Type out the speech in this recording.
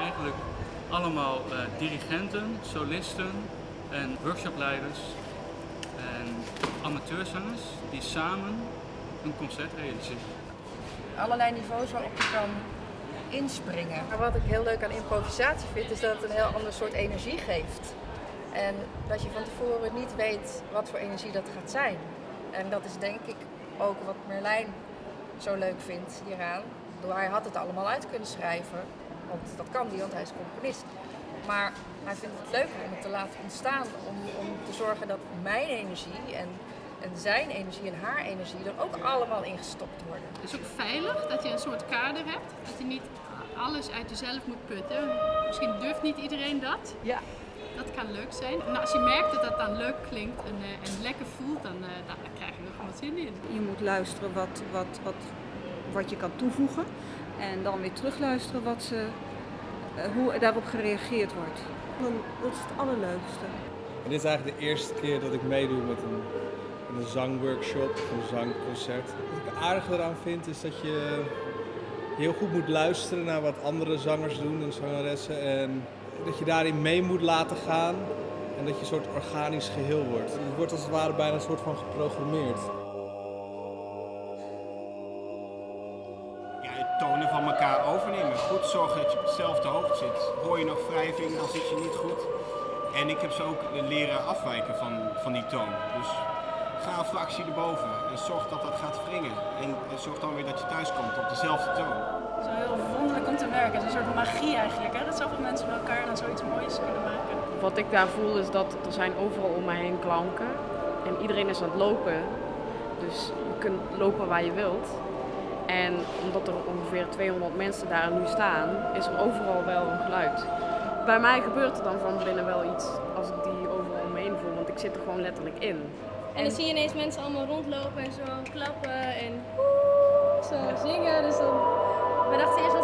eigenlijk allemaal uh, dirigenten, solisten en workshopleiders en amateurzangers die samen een concert realiseren. Allerlei niveaus waarop je kan inspringen. Maar wat ik heel leuk aan improvisatie vind, is dat het een heel ander soort energie geeft. En dat je van tevoren niet weet wat voor energie dat gaat zijn. En dat is denk ik ook wat Merlijn zo leuk vindt hieraan. Door hij had het allemaal uit kunnen schrijven, want dat kan hij, want hij is componist. Maar hij vindt het leuk om het te laten ontstaan, om, om te zorgen dat mijn energie en, en zijn energie en haar energie er ook allemaal in gestopt worden. Het is ook veilig dat je een soort kader hebt, dat je niet alles uit jezelf moet putten. Misschien durft niet iedereen dat. Ja. Dat kan leuk zijn. En als je merkt dat dat dan leuk klinkt en, uh, en lekker voelt, dan, uh, dan, krijg je er gewoon zin in. Je moet luisteren wat, wat, wat, wat je kan toevoegen en dan weer terugluisteren wat ze, uh, hoe daarop gereageerd wordt. Dan, dat is het allerleukste. En dit is eigenlijk de eerste keer dat ik meedoe met een, een zangworkshop of een zangconcert. Wat ik aardig eraan vind is dat je heel goed moet luisteren naar wat andere zangers doen en zangeressen. En dat je daarin mee moet laten gaan en dat je een soort organisch geheel wordt. Je wordt als het ware bijna een soort van geprogrammeerd. Tonen van elkaar overnemen. Goed zorgen dat je op dezelfde hoogte zit. Hoor je nog wrijving, dan zit je niet goed. En ik heb ze ook leren afwijken van, van die toon. Dus ga een fractie erboven en zorg dat dat gaat wringen. En, en zorg dan weer dat je thuis komt op dezelfde toon. Het is heel wonderlijk om te werken. Het is een soort magie eigenlijk, hè? dat zoveel mensen bij elkaar dan zoiets moois kunnen maken. Wat ik daar voel is dat er zijn overal om mij heen klanken. En iedereen is aan het lopen. Dus je kunt lopen waar je wilt. En omdat er ongeveer 200 mensen daar nu staan, is er overal wel een geluid. Bij mij gebeurt er dan van binnen wel iets als ik die overal om me heen voel, want ik zit er gewoon letterlijk in. En dan zie je ineens mensen allemaal rondlopen en zo klappen en zo zingen. Dus dan, we dachten eerst,